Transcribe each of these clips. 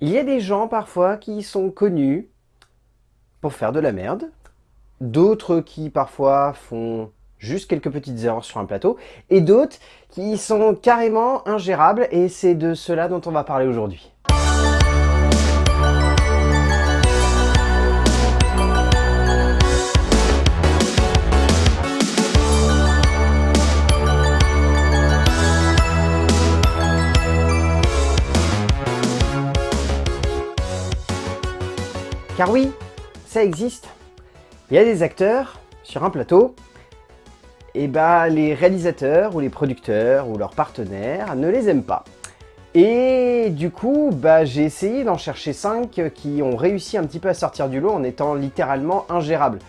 Il y a des gens parfois qui sont connus pour faire de la merde, d'autres qui parfois font juste quelques petites erreurs sur un plateau, et d'autres qui sont carrément ingérables, et c'est de cela dont on va parler aujourd'hui. Car oui, ça existe. Il y a des acteurs sur un plateau, et bah les réalisateurs ou les producteurs ou leurs partenaires ne les aiment pas. Et du coup, bah, j'ai essayé d'en chercher 5 qui ont réussi un petit peu à sortir du lot en étant littéralement ingérables.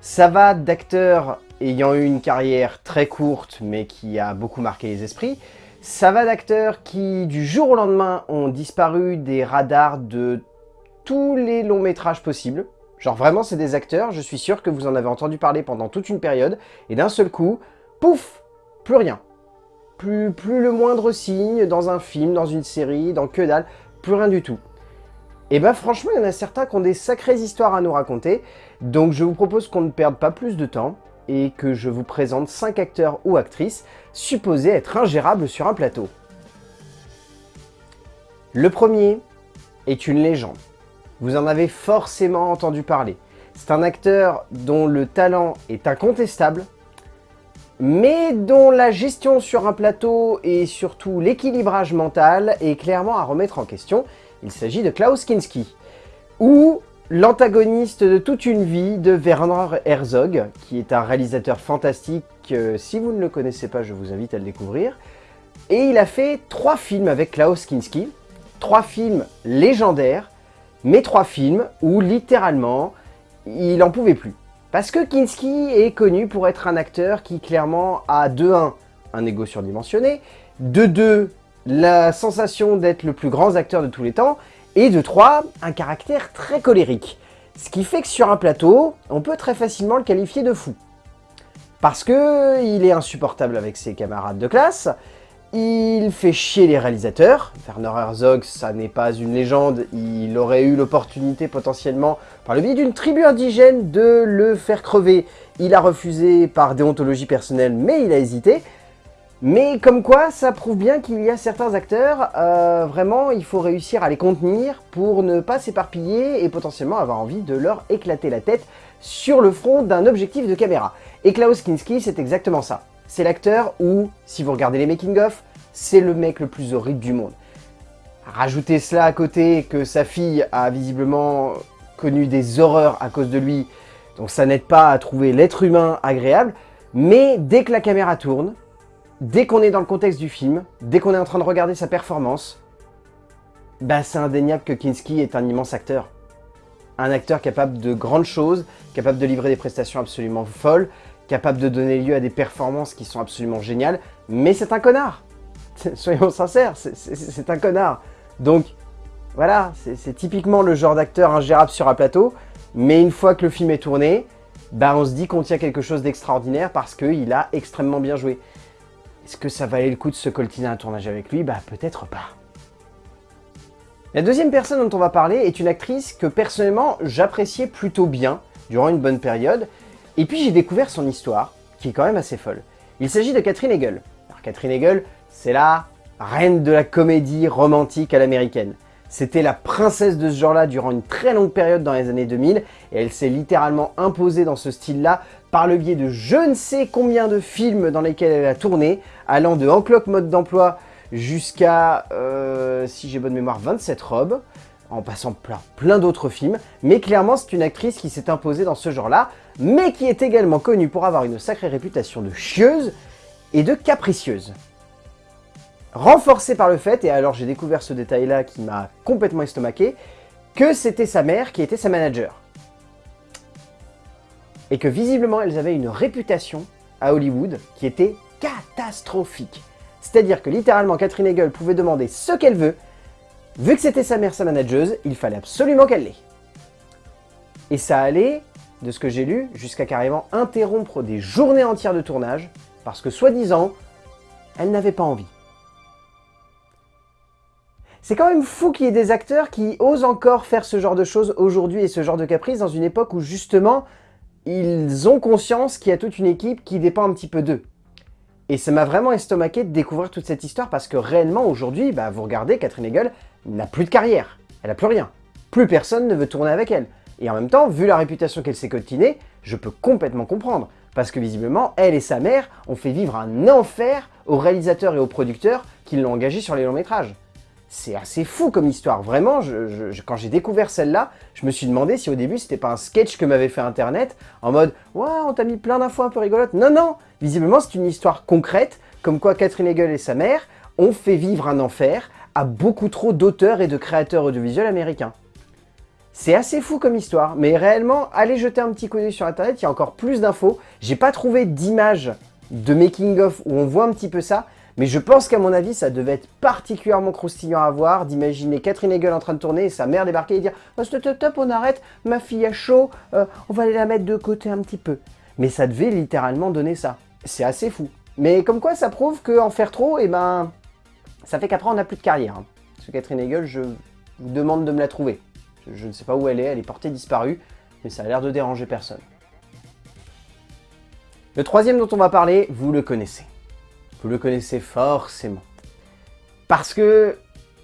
Ça va d'acteurs ayant eu une carrière très courte mais qui a beaucoup marqué les esprits. Ça va d'acteurs qui, du jour au lendemain, ont disparu des radars de tous les longs métrages possibles. Genre vraiment, c'est des acteurs, je suis sûr que vous en avez entendu parler pendant toute une période, et d'un seul coup, pouf, plus rien. Plus, plus le moindre signe dans un film, dans une série, dans que dalle, plus rien du tout. Et bah franchement, il y en a certains qui ont des sacrées histoires à nous raconter, donc je vous propose qu'on ne perde pas plus de temps, et que je vous présente 5 acteurs ou actrices supposés être ingérables sur un plateau. Le premier est une légende. Vous en avez forcément entendu parler. C'est un acteur dont le talent est incontestable, mais dont la gestion sur un plateau et surtout l'équilibrage mental est clairement à remettre en question. Il s'agit de Klaus Kinski, ou l'antagoniste de toute une vie de Werner Herzog, qui est un réalisateur fantastique. si vous ne le connaissez pas, je vous invite à le découvrir. Et il a fait trois films avec Klaus Kinski, trois films légendaires, mes trois films où littéralement il en pouvait plus. Parce que Kinski est connu pour être un acteur qui clairement a de 1 un ego surdimensionné, de 2 la sensation d'être le plus grand acteur de tous les temps, et de 3 un caractère très colérique. Ce qui fait que sur un plateau, on peut très facilement le qualifier de fou. Parce que il est insupportable avec ses camarades de classe, il fait chier les réalisateurs. Werner Herzog, ça n'est pas une légende. Il aurait eu l'opportunité potentiellement, par le biais d'une tribu indigène, de le faire crever. Il a refusé par déontologie personnelle, mais il a hésité. Mais comme quoi, ça prouve bien qu'il y a certains acteurs, euh, vraiment, il faut réussir à les contenir pour ne pas s'éparpiller et potentiellement avoir envie de leur éclater la tête sur le front d'un objectif de caméra. Et Klaus Kinski, c'est exactement ça c'est l'acteur où, si vous regardez les making-of, c'est le mec le plus horrible du monde. Rajoutez cela à côté que sa fille a visiblement connu des horreurs à cause de lui, donc ça n'aide pas à trouver l'être humain agréable, mais dès que la caméra tourne, dès qu'on est dans le contexte du film, dès qu'on est en train de regarder sa performance, bah c'est indéniable que Kinski est un immense acteur. Un acteur capable de grandes choses, capable de livrer des prestations absolument folles, capable de donner lieu à des performances qui sont absolument géniales, mais c'est un connard Soyons sincères, c'est un connard Donc, voilà, c'est typiquement le genre d'acteur ingérable sur un plateau, mais une fois que le film est tourné, bah on se dit qu'on tient quelque chose d'extraordinaire parce qu'il a extrêmement bien joué. Est-ce que ça valait le coup de se coltiner un tournage avec lui? Bah peut-être pas. La deuxième personne dont on va parler est une actrice que personnellement j'appréciais plutôt bien durant une bonne période, et puis j'ai découvert son histoire, qui est quand même assez folle. Il s'agit de Catherine Hegel. Alors Catherine Hegel, c'est la reine de la comédie romantique à l'américaine. C'était la princesse de ce genre-là durant une très longue période dans les années 2000, et elle s'est littéralement imposée dans ce style-là par le biais de je ne sais combien de films dans lesquels elle a tourné, allant de Encloque mode d'emploi jusqu'à, euh, si j'ai bonne mémoire, 27 robes, en passant plein, d'autres films, mais clairement c'est une actrice qui s'est imposée dans ce genre-là, mais qui est également connue pour avoir une sacrée réputation de chieuse et de capricieuse. Renforcée par le fait, et alors j'ai découvert ce détail-là qui m'a complètement estomaqué, que c'était sa mère qui était sa manager. Et que visiblement elles avaient une réputation à Hollywood qui était catastrophique. C'est-à-dire que littéralement Catherine Hegel pouvait demander ce qu'elle veut, Vu que c'était sa mère sa manageuse, il fallait absolument qu'elle l'ait. Et ça allait, de ce que j'ai lu, jusqu'à carrément interrompre des journées entières de tournage, parce que soi-disant, elle n'avait pas envie. C'est quand même fou qu'il y ait des acteurs qui osent encore faire ce genre de choses aujourd'hui et ce genre de caprice dans une époque où justement, ils ont conscience qu'il y a toute une équipe qui dépend un petit peu d'eux. Et ça m'a vraiment estomaqué de découvrir toute cette histoire parce que réellement aujourd'hui, bah, vous regardez, Catherine Hegel n'a plus de carrière. Elle n'a plus rien. Plus personne ne veut tourner avec elle. Et en même temps, vu la réputation qu'elle s'est cotinée, je peux complètement comprendre. Parce que visiblement, elle et sa mère ont fait vivre un enfer aux réalisateurs et aux producteurs qui l'ont engagée sur les longs métrages. C'est assez fou comme histoire, vraiment, quand j'ai découvert celle-là, je me suis demandé si au début c'était pas un sketch que m'avait fait internet, en mode « Ouais, on t'a mis plein d'infos un peu rigolotes ». Non, non, visiblement c'est une histoire concrète, comme quoi Catherine Hegel et sa mère ont fait vivre un enfer à beaucoup trop d'auteurs et de créateurs audiovisuels américains. C'est assez fou comme histoire, mais réellement, allez jeter un petit coup d'œil sur internet, il y a encore plus d'infos. J'ai pas trouvé d'image de making-of où on voit un petit peu ça, mais je pense qu'à mon avis, ça devait être particulièrement croustillant à voir d'imaginer Catherine Hegel en train de tourner et sa mère débarquer et dire oh, stop, stop, on arrête, ma fille a chaud, euh, on va aller la mettre de côté un petit peu. Mais ça devait littéralement donner ça. C'est assez fou. Mais comme quoi, ça prouve qu'en faire trop, eh ben, ça fait qu'après, on n'a plus de carrière. Hein. Parce que Catherine Hegel, je vous demande de me la trouver. Je, ne sais pas où elle est, elle est portée disparue, mais ça a l'air de déranger personne. Le troisième dont on va parler, vous le connaissez. Vous le connaissez forcément. Parce que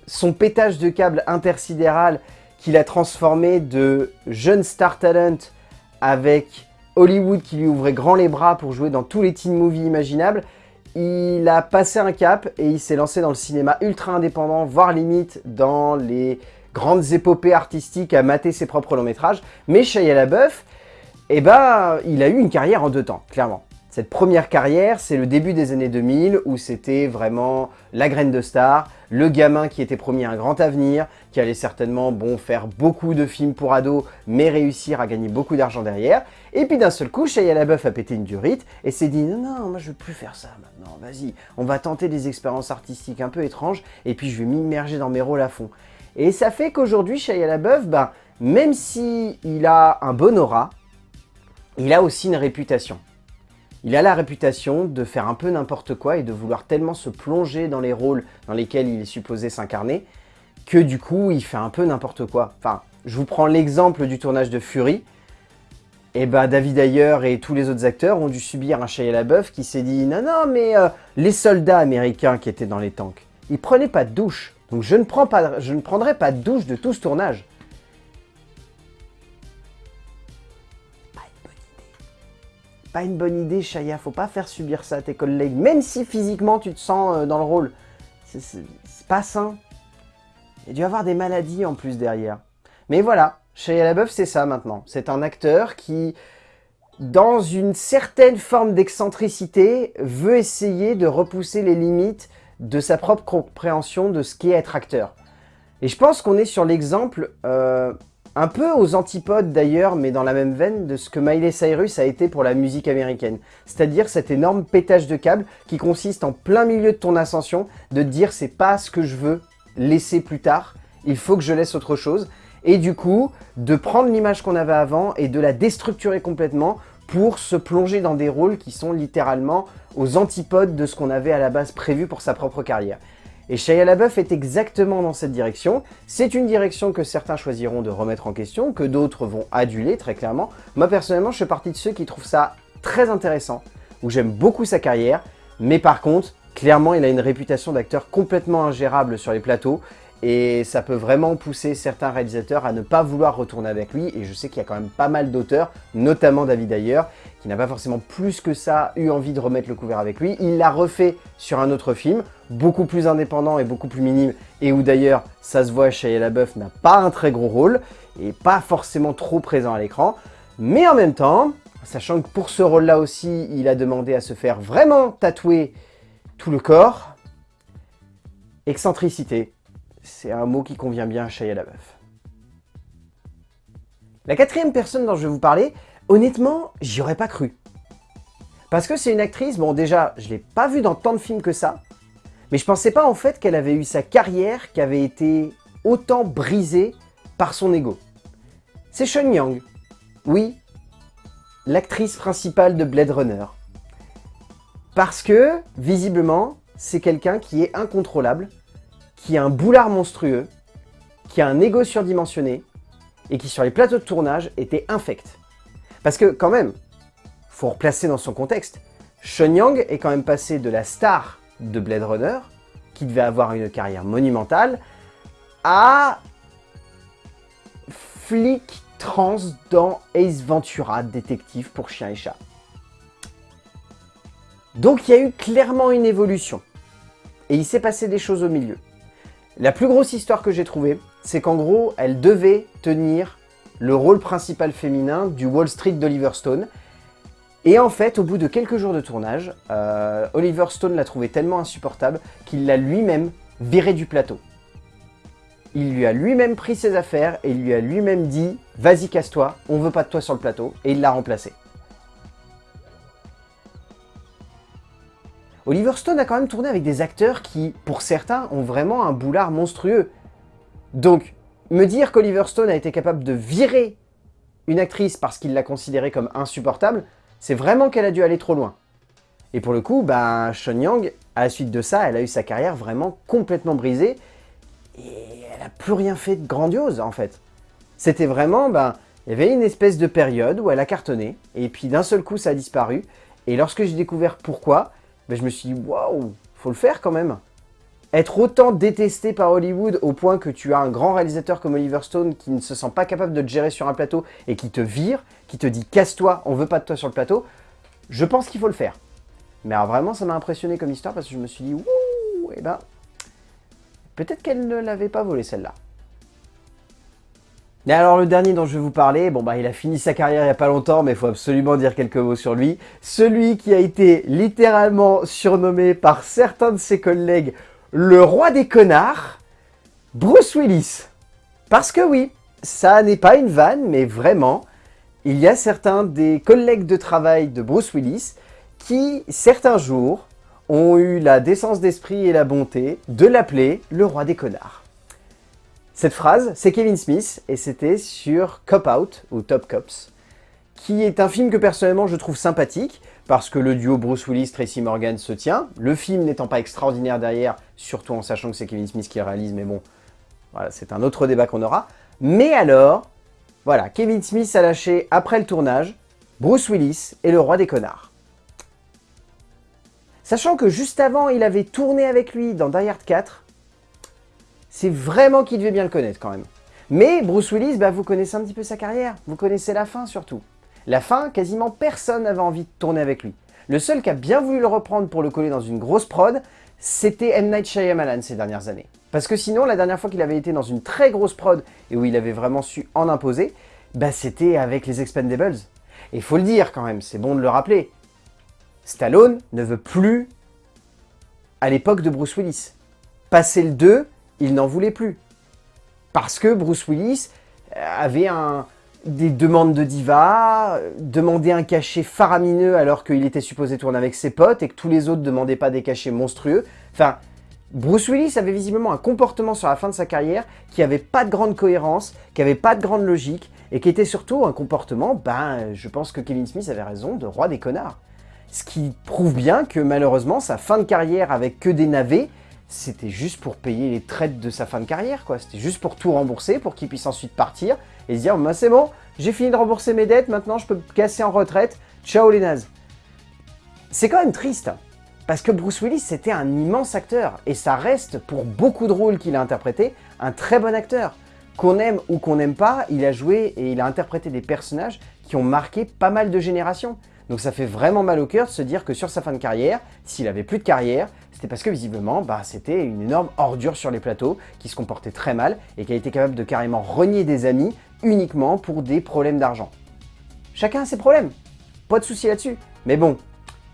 son pétage de câble intersidéral qu'il a transformé de jeune star talent avec Hollywood qui lui ouvrait grand les bras pour jouer dans tous les teen movies imaginables, il a passé un cap et il s'est lancé dans le cinéma ultra indépendant, voire limite dans les grandes épopées artistiques à mater ses propres longs métrages. Mais Shia LaBeouf, eh ben, il a eu une carrière en deux temps, clairement. Cette première carrière, c'est le début des années 2000 où c'était vraiment la graine de star, le gamin qui était promis un grand avenir, qui allait certainement bon faire beaucoup de films pour ados, mais réussir à gagner beaucoup d'argent derrière. Et puis d'un seul coup, Shia LaBeouf a pété une durite et s'est dit « Non, non, moi je veux plus faire ça maintenant, vas-y, on va tenter des expériences artistiques un peu étranges et puis je vais m'immerger dans mes rôles à fond. » Et ça fait qu'aujourd'hui, Shia LaBeouf, ben, même s'il il a un bon aura, il a aussi une réputation. Il a la réputation de faire un peu n'importe quoi et de vouloir tellement se plonger dans les rôles dans lesquels il est supposé s'incarner que du coup, il fait un peu n'importe quoi. Enfin, je vous prends l'exemple du tournage de Fury. Et eh ben David Ayer et tous les autres acteurs ont dû subir un Shia LaBeouf qui s'est dit « Non, non, mais euh, les soldats américains qui étaient dans les tanks, ils prenaient pas de douche. Donc je ne, prends je ne prendrai pas de douche de tout ce tournage. » pas une bonne idée, Shaya. Faut pas faire subir ça à tes collègues, même si physiquement tu te sens euh, dans le rôle. C'est pas sain. Il y a dû avoir des maladies en plus derrière. Mais voilà, Shia LaBeouf, c'est ça maintenant. C'est un acteur qui, dans une certaine forme d'excentricité, veut essayer de repousser les limites de sa propre compréhension de ce qu'est être acteur. Et je pense qu'on est sur l'exemple euh, un peu aux antipodes d'ailleurs, mais dans la même veine, de ce que Miley Cyrus a été pour la musique américaine. C'est-à-dire cet énorme pétage de câble qui consiste en plein milieu de ton ascension, de dire c'est pas ce que je veux laisser plus tard, il faut que je laisse autre chose. Et du coup, de prendre l'image qu'on avait avant et de la déstructurer complètement pour se plonger dans des rôles qui sont littéralement aux antipodes de ce qu'on avait à la base prévu pour sa propre carrière. Et Shia LaBeouf est exactement dans cette direction. C'est une direction que certains choisiront de remettre en question, que d'autres vont aduler très clairement. Moi personnellement, je fais partie de ceux qui trouvent ça très intéressant, où j'aime beaucoup sa carrière, mais par contre, clairement, il a une réputation d'acteur complètement ingérable sur les plateaux, et ça peut vraiment pousser certains réalisateurs à ne pas vouloir retourner avec lui, et je sais qu'il y a quand même pas mal d'auteurs, notamment David Ayer, qui n'a pas forcément plus que ça eu envie de remettre le couvert avec lui. Il l'a refait sur un autre film, beaucoup plus indépendant et beaucoup plus minime, et où d'ailleurs, ça se voit, Shia LaBeouf n'a pas un très gros rôle, et pas forcément trop présent à l'écran, mais en même temps, sachant que pour ce rôle-là aussi, il a demandé à se faire vraiment tatouer tout le corps, excentricité, c'est un mot qui convient bien à Shia LaBeouf. La quatrième personne dont je vais vous parler, honnêtement, j'y aurais pas cru. Parce que c'est une actrice, bon déjà, je l'ai pas vue dans tant de films que ça, mais je pensais pas en fait qu'elle avait eu sa carrière qui avait été autant brisée par son ego. C'est Sean Young. Oui, l'actrice principale de Blade Runner. Parce que, visiblement, c'est quelqu'un qui est incontrôlable, qui a un boulard monstrueux, qui a un ego surdimensionné, et qui sur les plateaux de tournage était infect. Parce que quand même, faut replacer dans son contexte, Sean Yang est quand même passé de la star de Blade Runner, qui devait avoir une carrière monumentale, à flic trans dans Ace Ventura, détective pour chien et chat. Donc il y a eu clairement une évolution. Et il s'est passé des choses au milieu. La plus grosse histoire que j'ai trouvée, c'est qu'en gros, elle devait tenir le rôle principal féminin du Wall Street d'Oliver Stone. Et en fait, au bout de quelques jours de tournage, euh, Oliver Stone l'a trouvé tellement insupportable qu'il l'a lui-même viré du plateau. Il lui a lui-même pris ses affaires et il lui a lui-même dit « Vas-y, casse-toi, on veut pas de toi sur le plateau » et il l'a remplacé. Oliver Stone a quand même tourné avec des acteurs qui, pour certains, ont vraiment un boulard monstrueux. Donc, me dire qu'Oliver Stone a été capable de virer une actrice parce qu'il l'a considérée comme insupportable, c'est vraiment qu'elle a dû aller trop loin. Et pour le coup, ben, Sean Yang, à la suite de ça, elle a eu sa carrière vraiment complètement brisée et elle n'a plus rien fait de grandiose en fait. C'était vraiment, ben, il y avait une espèce de période où elle a cartonné et puis d'un seul coup ça a disparu. Et lorsque j'ai découvert pourquoi, ben, je me suis dit, waouh, faut le faire quand même. Être autant détesté par Hollywood au point que tu as un grand réalisateur comme Oliver Stone qui ne se sent pas capable de te gérer sur un plateau et qui te vire, qui te dit casse-toi, on veut pas de toi sur le plateau, je pense qu'il faut le faire. Mais alors vraiment, ça m'a impressionné comme histoire parce que je me suis dit, ouh, et eh ben, peut-être qu'elle ne l'avait pas volé celle-là. Et alors le dernier dont je vais vous parler, bon bah il a fini sa carrière il n'y a pas longtemps, mais il faut absolument dire quelques mots sur lui. Celui qui a été littéralement surnommé par certains de ses collègues le roi des connards, Bruce Willis. Parce que oui, ça n'est pas une vanne, mais vraiment, il y a certains des collègues de travail de Bruce Willis qui, certains jours, ont eu la décence d'esprit et la bonté de l'appeler le roi des connards. Cette phrase, c'est Kevin Smith, et c'était sur Cop Out, ou Top Cops, qui est un film que personnellement je trouve sympathique, parce que le duo Bruce Willis-Tracy Morgan se tient, le film n'étant pas extraordinaire derrière, surtout en sachant que c'est Kevin Smith qui réalise, mais bon, voilà, c'est un autre débat qu'on aura. Mais alors, voilà, Kevin Smith a lâché, après le tournage, Bruce Willis est le roi des connards. Sachant que juste avant, il avait tourné avec lui dans Die Hard 4, c'est vraiment qu'il devait bien le connaître quand même. Mais Bruce Willis, bah, vous connaissez un petit peu sa carrière, vous connaissez la fin surtout. La fin, quasiment personne n'avait envie de tourner avec lui. Le seul qui a bien voulu le reprendre pour le coller dans une grosse prod, c'était M. Night Shyamalan ces dernières années. Parce que sinon, la dernière fois qu'il avait été dans une très grosse prod et où il avait vraiment su en imposer, bah c'était avec les Expendables. Et faut le dire quand même, c'est bon de le rappeler. Stallone ne veut plus à l'époque de Bruce Willis. Passé le 2, il n'en voulait plus. Parce que Bruce Willis avait des demandes de diva, demandait un cachet faramineux alors qu'il était supposé tourner avec ses potes et que tous les autres ne demandaient pas des cachets monstrueux. Enfin, Bruce Willis avait visiblement un comportement sur la fin de sa carrière qui avait pas de grande cohérence, qui avait pas de grande logique et qui était surtout un comportement, ben, je pense que Kevin Smith avait raison, de roi des connards. Ce qui prouve bien que malheureusement, sa fin de carrière avec que des navets, c'était juste pour payer les traites de sa fin de carrière, quoi. C'était juste pour tout rembourser, pour qu'il puisse ensuite partir et se dire bah, c'est bon, j'ai fini de rembourser mes dettes, maintenant je peux me casser en retraite, ciao les nazes. C'est quand même triste, parce que Bruce Willis c'était un immense acteur, et ça reste, pour beaucoup de rôles qu'il a interprétés, un très bon acteur. Qu'on aime ou qu'on n'aime pas, il a joué et il a interprété des personnages qui ont marqué pas mal de générations. Donc ça fait vraiment mal au cœur de se dire que sur sa fin de carrière, s'il avait plus de carrière, c'était parce que visiblement, bah, c'était une énorme ordure sur les plateaux, qui se comportait très mal et qui a été capable de carrément renier des amis uniquement pour des problèmes d'argent. Chacun a ses problèmes, pas de souci là-dessus. Mais bon,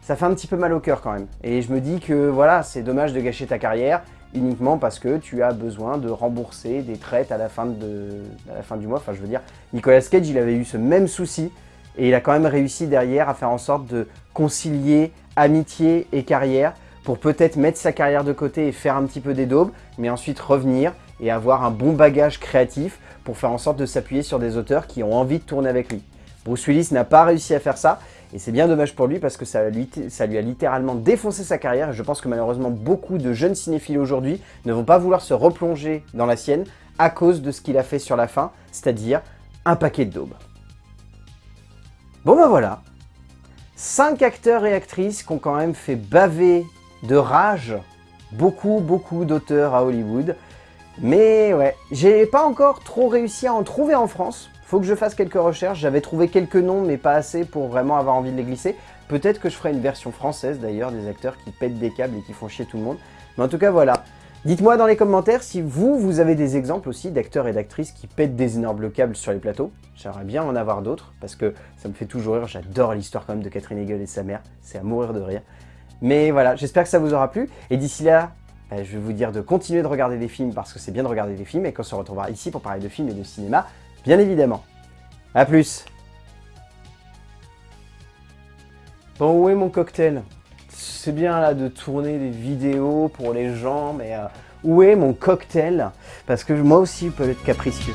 ça fait un petit peu mal au cœur quand même. Et je me dis que voilà, c'est dommage de gâcher ta carrière uniquement parce que tu as besoin de rembourser des traites à la fin, de, la fin du mois. Enfin, je veux dire, Nicolas Cage, il avait eu ce même souci et il a quand même réussi derrière à faire en sorte de concilier amitié et carrière pour peut-être mettre sa carrière de côté et faire un petit peu des daubes, mais ensuite revenir et avoir un bon bagage créatif pour faire en sorte de s'appuyer sur des auteurs qui ont envie de tourner avec lui. Bruce Willis n'a pas réussi à faire ça, Et c'est bien dommage pour lui parce que ça lui, a littéralement défoncé sa carrière. Et je pense que malheureusement, beaucoup de jeunes cinéphiles aujourd'hui ne vont pas vouloir se replonger dans la sienne à cause de ce qu'il a fait sur la fin, c'est-à-dire un paquet de daubes. Bon ben voilà, 5 acteurs et actrices qui ont quand même fait baver de rage beaucoup, beaucoup d'auteurs à Hollywood. Mais ouais, j'ai pas encore trop réussi à en trouver en France. Faut que je fasse quelques recherches. J'avais trouvé quelques noms, mais pas assez pour vraiment avoir envie de les glisser. Peut-être que je ferai une version française d'ailleurs, des acteurs qui pètent des câbles et qui font chier tout le monde. Mais en tout cas, voilà. Dites-moi dans les commentaires si vous, vous avez des exemples aussi d'acteurs et d'actrices qui pètent des énormes câbles sur les plateaux. J'aimerais bien en avoir d'autres, parce que ça me fait toujours rire. J'adore l'histoire quand même de Catherine Hegel et sa mère. C'est à mourir de rire. Mais voilà, j'espère que ça vous aura plu. Et d'ici là, bah, je vais vous dire de continuer de regarder des films, parce que c'est bien de regarder des films, et qu'on se retrouvera ici pour parler de films et de cinéma, bien évidemment. A plus Bon, où est mon cocktail? C'est bien là de tourner des vidéos pour les gens, mais euh, où est mon cocktail? Parce que moi aussi, je peux être capricieux.